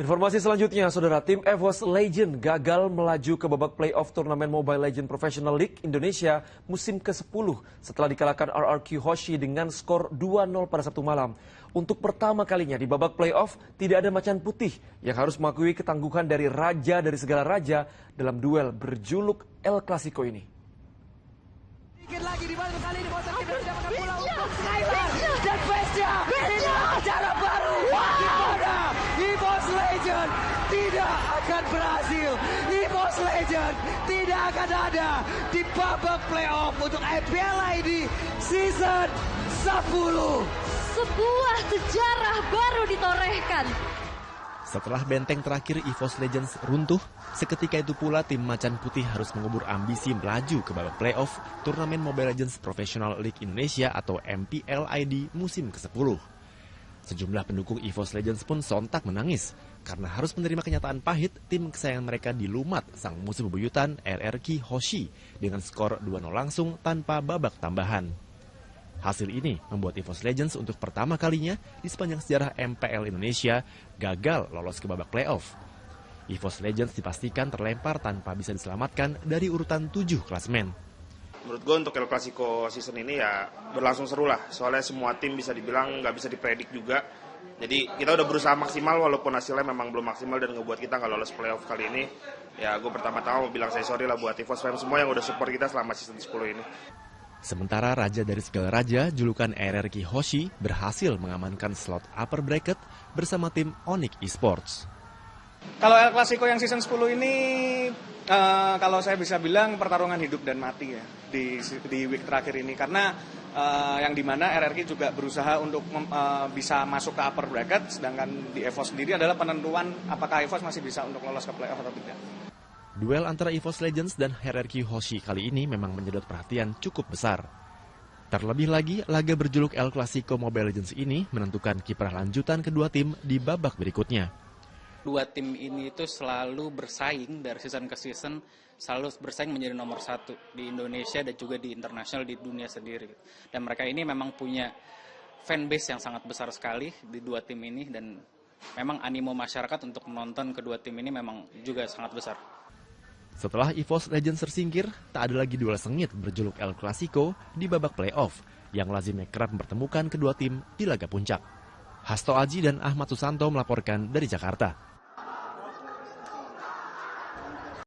Informasi selanjutnya, saudara tim EVOS Legend gagal melaju ke babak playoff turnamen Mobile Legend Professional League Indonesia musim ke-10 setelah dikalahkan RRQ Hoshi dengan skor 2-0 pada Sabtu malam. Untuk pertama kalinya di babak playoff tidak ada macan putih yang harus mengakui ketangguhan dari raja dari segala raja dalam duel berjuluk El Clasico ini. Sedikit lagi di balik kali ini untuk akan berhasil. EVOS Legend tidak akan ada di babak playoff untuk IPL ID season 10. Sebuah sejarah baru ditorehkan. Setelah benteng terakhir EVOS Legends runtuh, seketika itu pula tim Macan Putih harus mengubur ambisi melaju ke babak playoff turnamen Mobile Legends Professional League Indonesia atau MPLID musim ke-10. Sejumlah pendukung EVOS Legends pun sontak menangis karena harus menerima kenyataan pahit tim kesayangan mereka dilumat sang musuh bebuyutan RRQ Hoshi dengan skor 2-0 langsung tanpa babak tambahan. Hasil ini membuat EVOS Legends untuk pertama kalinya di sepanjang sejarah MPL Indonesia gagal lolos ke babak playoff. EVOS Legends dipastikan terlempar tanpa bisa diselamatkan dari urutan 7 klasmen. Menurut gue untuk El Clasico season ini ya berlangsung seru lah. Soalnya semua tim bisa dibilang nggak bisa dipredik juga. Jadi kita udah berusaha maksimal walaupun hasilnya memang belum maksimal dan ngebuat kita nggak lolos playoff kali ini. Ya gue pertama-tama mau bilang saya sorry lah buat EVOS fans semua yang udah support kita selama season 10 ini. Sementara raja dari segala raja, julukan RRQ Hoshi berhasil mengamankan slot upper bracket bersama tim Onyx Esports. Kalau El Clasico yang season 10 ini uh, kalau saya bisa bilang pertarungan hidup dan mati ya di di week terakhir ini karena uh, yang di mana RRQ juga berusaha untuk uh, bisa masuk ke upper bracket sedangkan di EVOS sendiri adalah penentuan apakah EVOS masih bisa untuk lolos ke playoff atau tidak. Duel antara EVOS Legends dan RRQ Hoshi kali ini memang menyedot perhatian cukup besar. Terlebih lagi, laga berjuluk El Clasico Mobile Legends ini menentukan kiprah lanjutan kedua tim di babak berikutnya. Dua tim ini itu selalu bersaing dari season ke season, selalu bersaing menjadi nomor satu di Indonesia dan juga di internasional di dunia sendiri. Dan mereka ini memang punya fanbase yang sangat besar sekali di dua tim ini dan memang animo masyarakat untuk menonton kedua tim ini memang juga sangat besar. Setelah EVOS Legends tersingkir, tak ada lagi duel sengit berjuluk El Clasico di babak playoff yang lazimnya kerap mempertemukan kedua tim di laga puncak. Hasto Aji dan Ahmad Susanto melaporkan dari Jakarta.